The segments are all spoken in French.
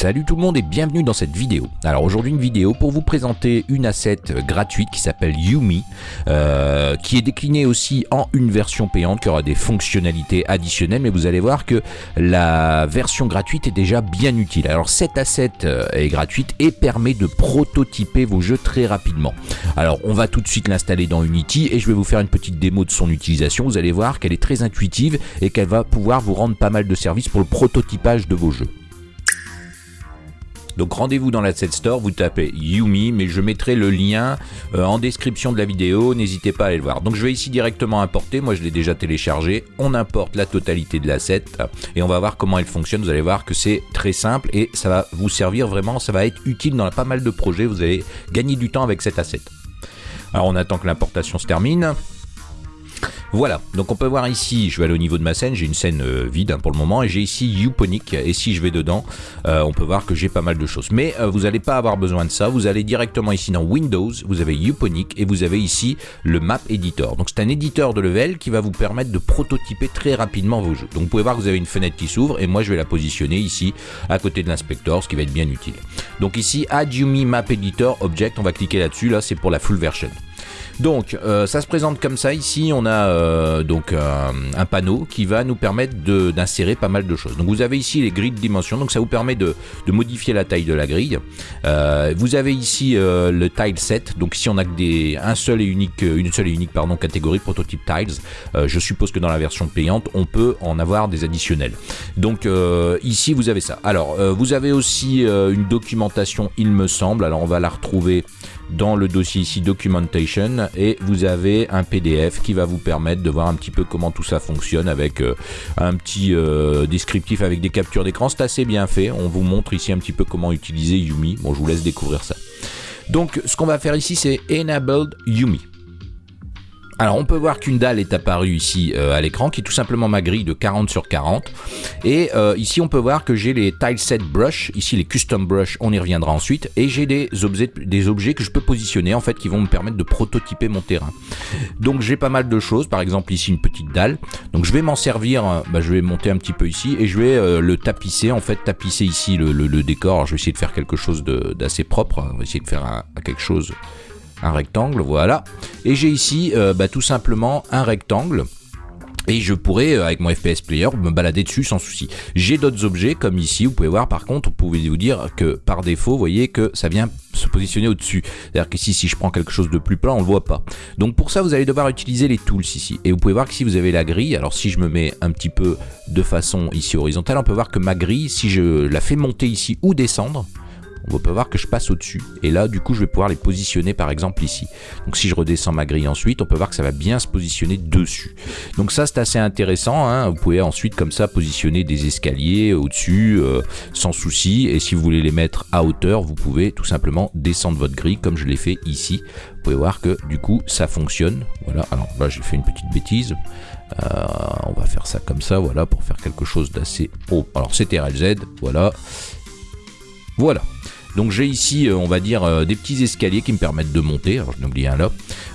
Salut tout le monde et bienvenue dans cette vidéo. Alors aujourd'hui une vidéo pour vous présenter une asset gratuite qui s'appelle Yumi, euh, qui est déclinée aussi en une version payante qui aura des fonctionnalités additionnelles, mais vous allez voir que la version gratuite est déjà bien utile. Alors cette asset euh, est gratuite et permet de prototyper vos jeux très rapidement. Alors on va tout de suite l'installer dans Unity et je vais vous faire une petite démo de son utilisation. Vous allez voir qu'elle est très intuitive et qu'elle va pouvoir vous rendre pas mal de services pour le prototypage de vos jeux. Donc rendez-vous dans l'Asset Store, vous tapez Yumi, mais je mettrai le lien euh, en description de la vidéo, n'hésitez pas à aller le voir. Donc je vais ici directement importer, moi je l'ai déjà téléchargé, on importe la totalité de l'asset et on va voir comment elle fonctionne, vous allez voir que c'est très simple et ça va vous servir vraiment, ça va être utile dans pas mal de projets, vous allez gagner du temps avec cet asset. Alors on attend que l'importation se termine. Voilà, donc on peut voir ici, je vais aller au niveau de ma scène, j'ai une scène euh, vide hein, pour le moment, et j'ai ici Uponic, et si je vais dedans, euh, on peut voir que j'ai pas mal de choses. Mais euh, vous n'allez pas avoir besoin de ça, vous allez directement ici dans Windows, vous avez Uponic, et vous avez ici le Map Editor. Donc c'est un éditeur de level qui va vous permettre de prototyper très rapidement vos jeux. Donc vous pouvez voir que vous avez une fenêtre qui s'ouvre, et moi je vais la positionner ici, à côté de l'inspecteur, ce qui va être bien utile. Donc ici, Add Yumi Map Editor Object, on va cliquer là-dessus, là c'est pour la full version. Donc, euh, ça se présente comme ça. Ici, on a euh, donc un panneau qui va nous permettre d'insérer pas mal de choses. Donc, vous avez ici les grilles de dimension. Donc, ça vous permet de, modifier la taille de la grille. Euh, vous avez ici le tile set. Donc, ici, on a que des, un seul et unique, une seule et unique pardon, catégorie prototype tiles. je suppose que dans la version payante, on peut en avoir des additionnels. Donc, ici, vous avez ça. Alors, vous avez aussi une documentation, il me semble. Alors, on va la retrouver dans le dossier ici documentation et vous avez un PDF qui va vous permettre de voir un petit peu comment tout ça fonctionne avec euh, un petit euh, descriptif avec des captures d'écran. C'est assez bien fait. On vous montre ici un petit peu comment utiliser Yumi. Bon, je vous laisse découvrir ça. Donc, ce qu'on va faire ici, c'est Enabled Yumi. Alors on peut voir qu'une dalle est apparue ici euh, à l'écran qui est tout simplement ma grille de 40 sur 40 et euh, ici on peut voir que j'ai les tile set brush, ici les custom brush, on y reviendra ensuite. Et j'ai des objets, des objets que je peux positionner en fait qui vont me permettre de prototyper mon terrain. Donc j'ai pas mal de choses, par exemple ici une petite dalle, donc je vais m'en servir, euh, bah, je vais monter un petit peu ici et je vais le tapisser, en fait tapisser ici le, décor, Alors, je vais essayer de faire quelque chose d'assez propre, on va essayer de faire quelque chose un rectangle, voilà. Et j'ai ici euh, bah, tout simplement un rectangle. Et je pourrais, euh, avec mon FPS Player, me balader dessus sans souci. J'ai d'autres objets, comme ici, vous pouvez voir par contre, vous pouvez vous dire que par défaut, vous voyez que ça vient se positionner au-dessus. C'est-à-dire qu'ici, si je prends quelque chose de plus plat, on le voit pas. Donc pour ça, vous allez devoir utiliser les tools ici. Et vous pouvez voir que si vous avez la grille, alors si je me mets un petit peu de façon ici horizontale, on peut voir que ma grille, si je la fais monter ici ou descendre, on peut voir que je passe au-dessus. Et là, du coup, je vais pouvoir les positionner par exemple ici. Donc si je redescends ma grille ensuite, on peut voir que ça va bien se positionner dessus. Donc ça, c'est assez intéressant. Hein. Vous pouvez ensuite comme ça positionner des escaliers au-dessus euh, sans souci. Et si vous voulez les mettre à hauteur, vous pouvez tout simplement descendre votre grille comme je l'ai fait ici. Vous pouvez voir que du coup, ça fonctionne. Voilà, alors là, j'ai fait une petite bêtise. Euh, on va faire ça comme ça, voilà, pour faire quelque chose d'assez haut. Alors c'est RLZ, voilà. Voilà. Donc j'ai ici, euh, on va dire, euh, des petits escaliers qui me permettent de monter. Alors je n'oublie un là.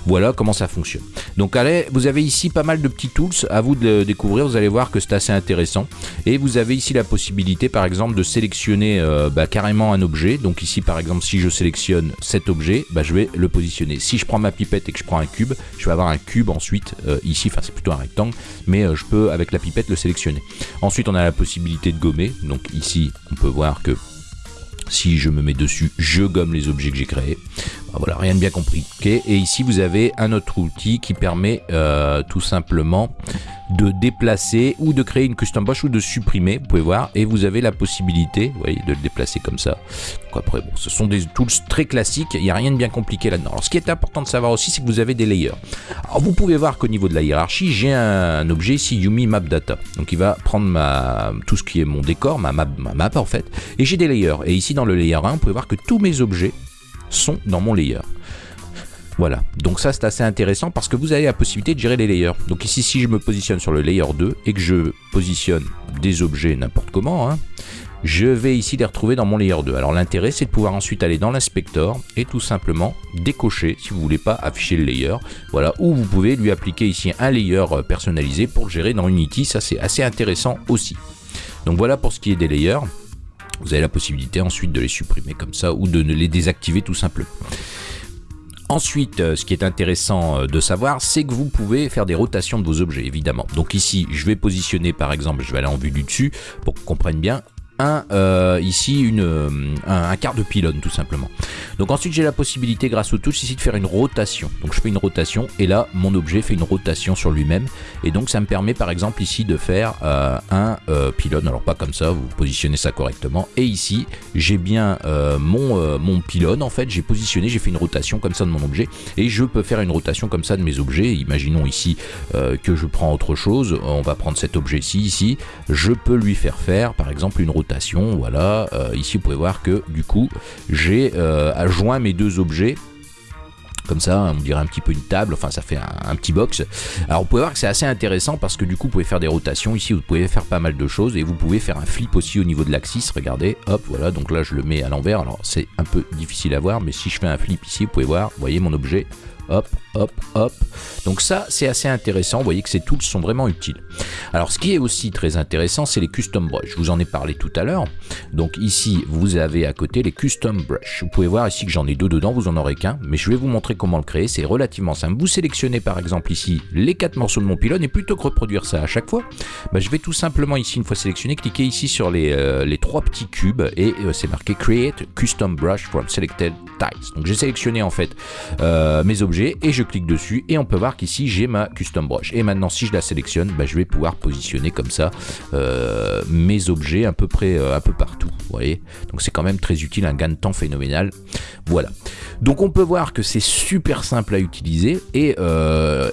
Voilà comment ça fonctionne. Donc allez, vous avez ici pas mal de petits tools. À vous de découvrir. Vous allez voir que c'est assez intéressant. Et vous avez ici la possibilité, par exemple, de sélectionner euh, bah, carrément un objet. Donc ici, par exemple, si je sélectionne cet objet, bah, je vais le positionner. Si je prends ma pipette et que je prends un cube, je vais avoir un cube ensuite ici. Enfin, c'est plutôt un rectangle, mais je peux avec la pipette le sélectionner. Ensuite, on a la possibilité de gommer. Donc ici, on peut voir que si je me mets dessus, je gomme les objets que j'ai créés. Bah, voilà, rien de bien compliqué. Et ici, vous avez un autre outil qui permet euh, tout simplement de déplacer ou de créer une custom brush ou de supprimer, vous pouvez voir, et vous avez la possibilité, de le déplacer comme ça. Donc après, bon, ce sont des tools très classiques, il n'y a rien de bien compliqué là-dedans. Alors ce qui est important de savoir aussi, c'est que vous avez des layers. Alors vous pouvez voir qu'au niveau de la hiérarchie, j'ai un, objet ici, Yumi Map Data. Donc il va prendre ma, tout ce qui est mon décor, ma map en fait, et j'ai des layers. Et ici dans le layer 1, vous pouvez voir que tous mes objets sont dans mon layer. Voilà, donc ça c'est assez intéressant parce que vous avez la possibilité de gérer les layers. Donc ici, si je me positionne sur le layer 2 et que je positionne des objets n'importe comment, hein, je vais ici les retrouver dans mon layer 2. Alors l'intérêt c'est de pouvoir ensuite aller dans l'inspecteur et tout simplement décocher si vous voulez pas afficher le layer. Voilà, ou vous pouvez lui appliquer ici un layer personnalisé pour le gérer dans Unity, ça c'est assez intéressant aussi. Donc voilà pour ce qui est des layers. Vous avez la possibilité ensuite de les supprimer comme ça ou de les désactiver tout simplement. Ensuite, euh, ce qui est intéressant euh, de savoir, c'est que vous pouvez faire des rotations de vos objets, évidemment. Donc ici, je vais positionner, par exemple, je vais aller en vue du dessus, pour qu'on comprenne bien, un, euh, ici une, euh, un, quart de pylône tout simplement. Donc ensuite j'ai la possibilité grâce aux touches ici de faire une rotation. Donc je fais une rotation et là mon objet fait une rotation sur lui-même et donc ça me permet par exemple ici de faire euh, un pylône. Alors pas comme ça, vous positionnez ça correctement et ici j'ai bien mon, mon pylône en fait, j'ai positionné, j'ai fait une rotation comme ça de mon objet et je peux faire une rotation comme ça de mes objets. Imaginons ici que je prends autre chose, on va prendre cet objet-ci ici, je peux lui faire faire par exemple une rotation voilà, euh, ici vous pouvez voir que du coup j'ai euh, joint mes deux objets. Comme ça, on dirait un petit peu une table, enfin ça fait un, petit box. Alors vous pouvez voir que c'est assez intéressant parce que du coup vous pouvez faire des rotations, ici vous pouvez faire pas mal de choses et vous pouvez faire un flip aussi au niveau de l'axis, regardez, hop, voilà, donc là je le mets à l'envers, alors c'est un peu difficile à voir, mais si je fais un flip ici, vous pouvez voir, voyez mon objet, hop, hop, hop. Donc ça, c'est assez intéressant. Vous voyez que ces tools sont vraiment utiles. Alors, ce qui est aussi très intéressant, c'est les custom brush. Je vous en ai parlé tout à l'heure. Donc ici, vous avez à côté les custom brush. Vous pouvez voir ici que j'en ai deux dedans, vous en aurez qu'un. Mais je vais vous montrer comment le créer. C'est relativement simple. Vous sélectionnez par exemple ici les quatre morceaux de mon pylône et plutôt que reproduire ça à chaque fois, bah, je vais tout simplement ici, une fois sélectionné, cliquer ici sur les, euh, trois petits cubes et euh, c'est marqué Create Custom Brush from Selected Tiles. Donc j'ai sélectionné en fait euh, mes objets et je clique dessus et on peut voir qu'ici j'ai ma custom brush. Et maintenant si je la sélectionne, bah, je vais pouvoir positionner comme ça euh, mes objets à peu près euh, un peu partout. Vous voyez Donc c'est quand même très utile, un gain de temps phénoménal. Voilà. Donc on peut voir que c'est super simple à utiliser et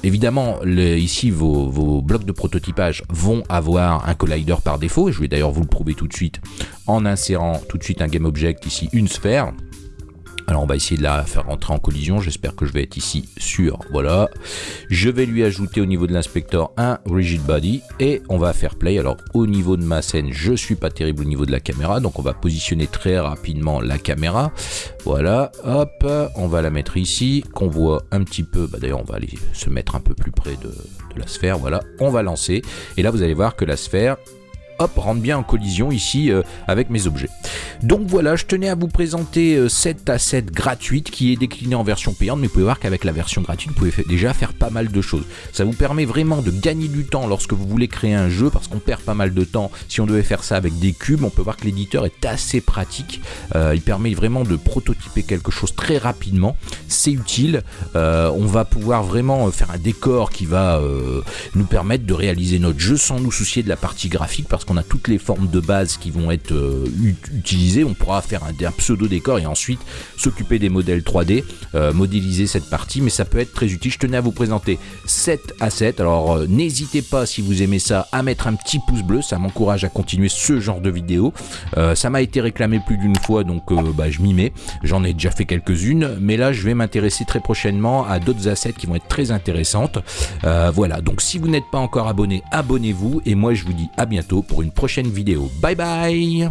évidemment ici vos, vos, blocs de prototypage vont avoir un collider par défaut. Je vais d'ailleurs vous le prouver tout de suite en insérant tout de suite un game object ici, une sphère. Alors on va essayer de la faire rentrer en collision, j'espère que je vais être ici sûr, voilà. Je vais lui ajouter au niveau de l'inspecteur un rigid body et on va faire play. Alors au niveau de ma scène, je suis pas terrible au niveau de la caméra, donc on va positionner très rapidement la caméra. Voilà, hop, on va la mettre ici, qu'on voit un petit peu, bah d'ailleurs on va aller se mettre un peu plus près de la sphère, voilà. On va lancer et là vous allez voir que la sphère hop, rentre bien en collision ici euh, avec mes objets. Donc voilà, je tenais à vous présenter euh, cette asset gratuite qui est déclinée en version payante, mais vous pouvez voir qu'avec la version gratuite, vous pouvez déjà faire pas mal de choses. Ça vous permet vraiment de gagner du temps lorsque vous voulez créer un jeu, parce qu'on perd pas mal de temps. Si on devait faire ça avec des cubes, on peut voir que l'éditeur est assez pratique. Euh, il permet vraiment de prototyper quelque chose très rapidement. C'est utile. on va pouvoir vraiment faire un décor qui va nous permettre de réaliser notre jeu sans nous soucier de la partie graphique, parce qu'on on a toutes les formes de base qui vont être euh, utilisées. On pourra faire un, pseudo décor et ensuite s'occuper des modèles 3D, euh, modéliser cette partie, mais ça peut être très utile. Je tenais à vous présenter 7 assets. Alors euh, n'hésitez pas si vous aimez ça à mettre un petit pouce bleu, ça m'encourage à continuer ce genre de vidéo. ça m'a été réclamé plus d'une fois, donc bah, je m'y mets. J'en ai déjà fait quelques-unes, mais là je vais m'intéresser très prochainement à d'autres assets qui vont être très intéressantes. voilà, donc si vous n'êtes pas encore abonné, abonnez-vous et moi je vous dis à bientôt pour une prochaine vidéo. Bye bye